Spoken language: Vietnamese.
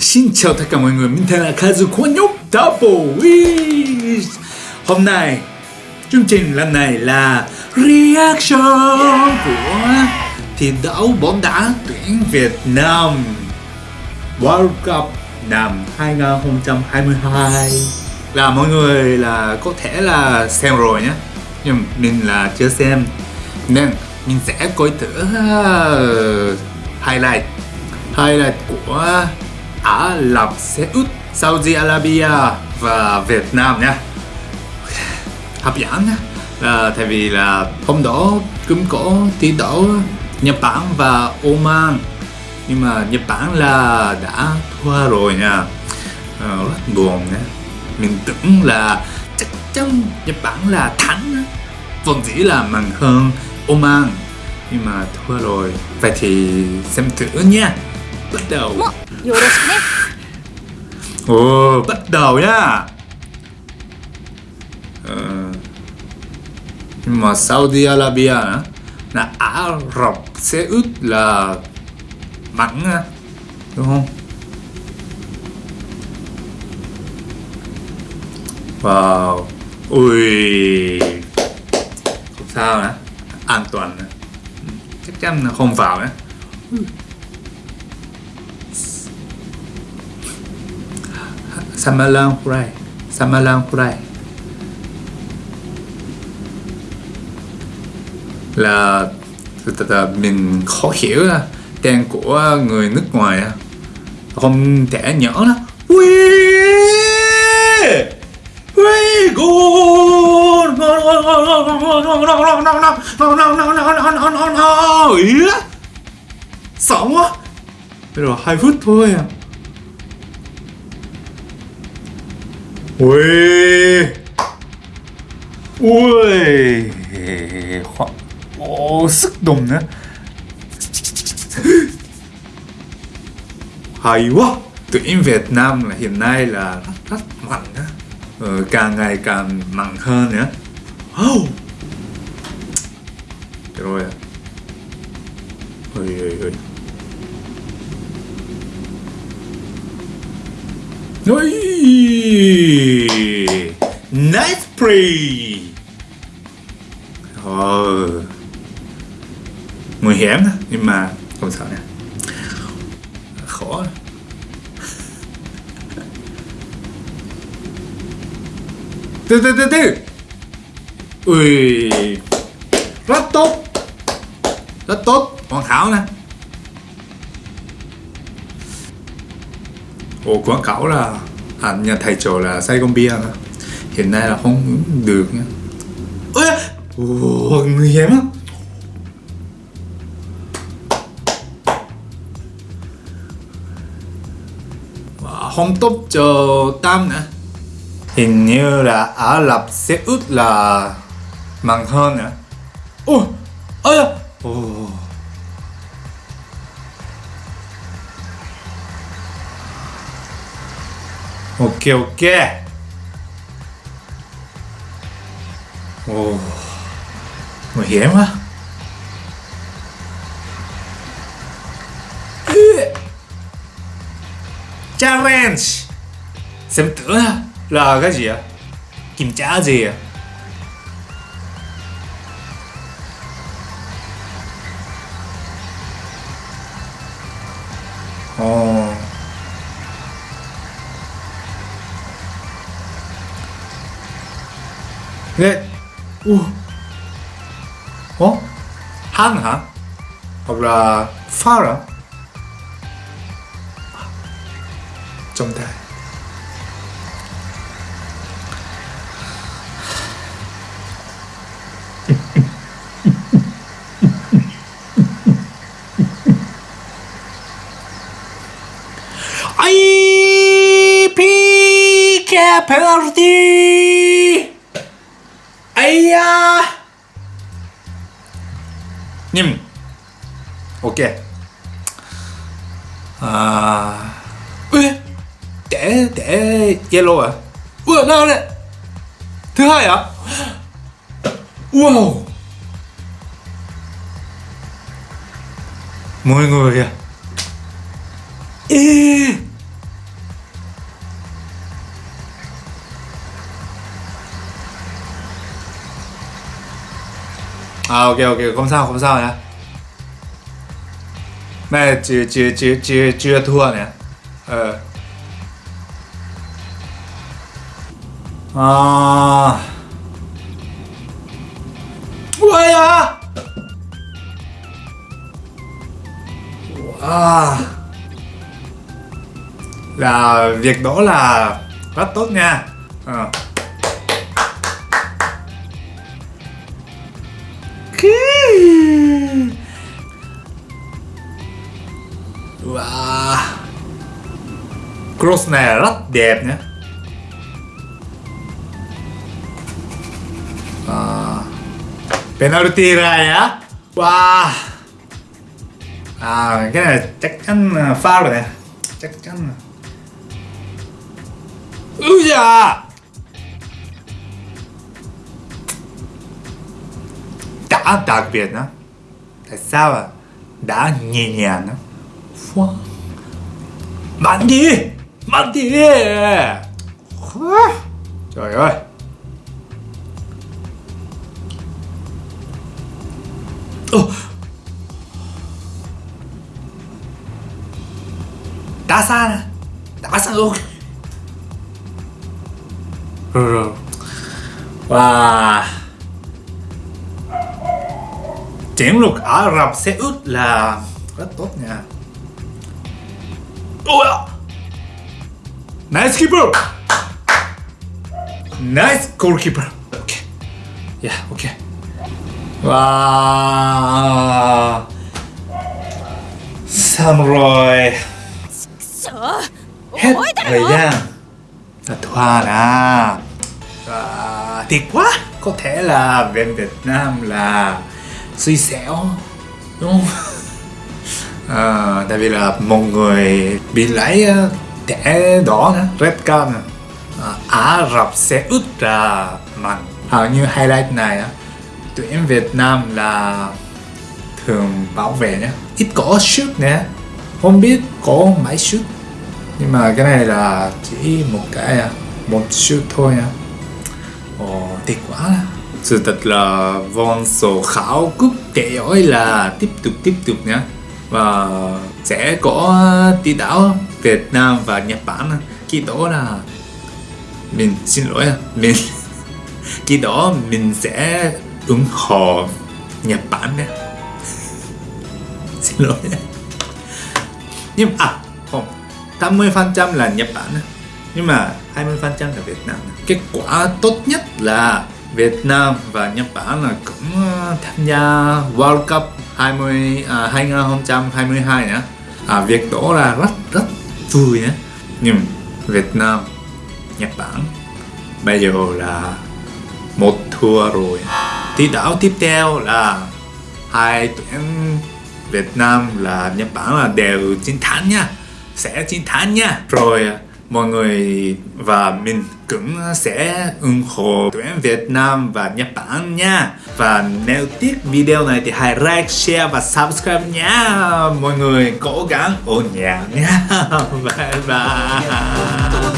Xin chào tất cả mọi người, mình tên là Kazu của Double Wish. Hôm nay, chương trình lần này là reaction của thi đấu bóng đá tuyển Việt Nam World Cup năm 2022 Là mọi người là có thể là xem rồi nhé Nhưng mình là chưa xem. Nên mình sẽ coi thử ờ, highlight Highlight của Ả Rập Xê Út, Saudi Arabia và Việt Nam nha. Hấp dẫn nha. Là tại vì là hôm đó cũng có thi đấu Nhật Bản và Oman. Nhưng mà Nhật Bản là đã thua rồi nha. À, rất buồn nha. Mình tưởng là chắc chắn Nhật Bản là thắng vốn dĩ là mạnh hơn Oman. Nhưng mà thua rồi. Vậy thì xem thử nha bắt đầu. Ồ, bắt đầu nhá. Ờ, Nhưng mà Saudi Arabia nữa là Ả Rập Xê út là mặn đúng không? Wow, ui, không sao nữa, an toàn nữa, chắc chắn là không vào nữa. Samalankurai Samalankurai là mình khó hiểu trang của người nước ngoài không thể nhỏ đó Ui! Ui! Gôn! Sợ quá! Bây giờ 2 phút thôi à Ui. Ui. Khoa... Ồ, sức đồng nữa. Hay quá. Tuyển Việt Nam là hiện nay là rất, rất mạnh đó ờ, Càng ngày càng mạnh hơn nữa. Oh. Rồi. Ơi Ôi ôi. Ôi Nice play Ờ Nguy hiểm đó, nhưng mà không sao nè Khó. Từ từ từ từ. Ui. Rất tốt. Rất tốt. Hoàn hảo nè. Ồ quảng cáo là à, nhà thầy trò là say con bia nữa hiện nay là không được nha. Ôi ồ nguy hiểm á không tốt cho tam nữa. Hình như là Ả Rập Xê Út là mặn hơn nữa. Ôi ôi ok ok. 오케이 오 hiểm mà challenge xem tưởng là cái gì ạ? Kiểm tra gì ạ? Oh. 오. 어? 하나? 하브라 파라? 정답. 아이 피케 페널티 님. 오케이. 아 왜? 대, 대, 옐로우야. 우와 나가네. 드하야. 와우. 뭐인 거야? 이. À ok ok, không sao không sao nhá. Này chưa chưa chưa chưa chưa thua nhé ờ. À. Ui à à là việc đó là rất tốt nha. À. Wow. Cross này rất đẹp nhé. À. Penalty này á. Wow. À cái này chắc chắn pha rồi nè. Chắc chắn Úi da. Đã đặc biệt đó Tại sao à Đã nhẹ nhàng đó 좋아 만디! 만디! Mạnh đi Trời 나사 Ồ. Đá xa nè Rồi rồi Wow Chiến lược Ả Rập Xê Út là rất tốt nha Ôi Nice keeper. Nice goalkeeper. Okay Yeah, okay Wow. Xong rồi Sợ Hết Ôi ta thời nữa gian. Là Thoa à. Thiệt quá. Có thể là bên Việt Nam là Xui xẻo Đúng không à, Tại vì là một người bị lấy ờ, thẻ đỏ Red card à, Ả ờ, Rập sẽ út ra mạnh Hầu à, như highlight này tụi Tuyển Việt Nam là thường bảo vệ nhé Ít có shoot nè Không biết có mấy shoot. Nhưng mà cái này là chỉ một cái à, một shoot thôi à. Ồ, tiếc quá. Sự thật là von số khảo cúp kệ ơi là tiếp tục tiếp tục nhé và sẽ có tỷ đảo Việt Nam và Nhật Bản. Khi đó là mình, xin lỗi à, mình khi đó mình sẽ ủng hộ Nhật Bản nhé. Xin lỗi. Nhưng à không 80% là Nhật Bản nhưng mà 20% là Việt Nam. Kết quả tốt nhất là Việt Nam và Nhật Bản là cũng tham gia World Cup 20 à, 2022 nhé à, việc đó là rất rất vui nhé. Nhưng Việt Nam Nhật Bản bây giờ là một thua rồi. Thi đấu tiếp theo là hai tuyển Việt Nam là Nhật Bản là đều chiến thắng nha. Sẽ chiến thắng nha. Rồi à, mọi người và mình cũng sẽ ủng hộ tuyển Việt Nam và Nhật Bản nha. Và nếu thích video này thì hãy like, share và subscribe nha. Mọi người cố gắng ổn nhà nha. Bye bye.